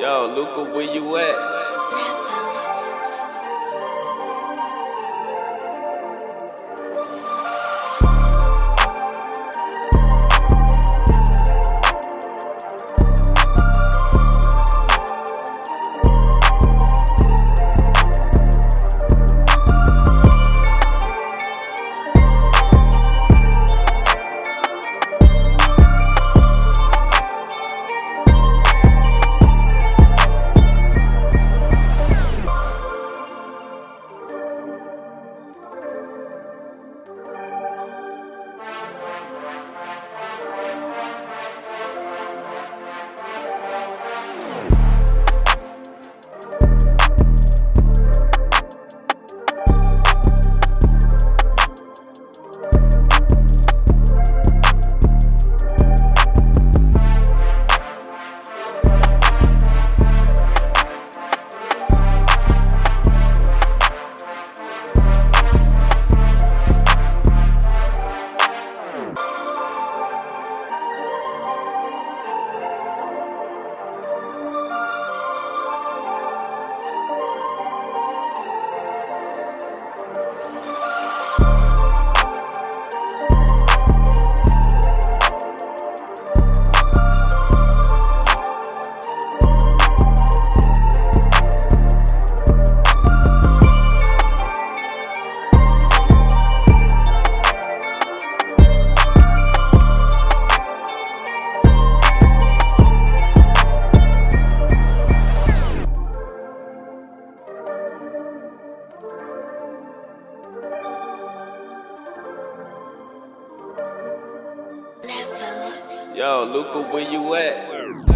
Yo, Luca, where you at? Yo, Luca, where you at?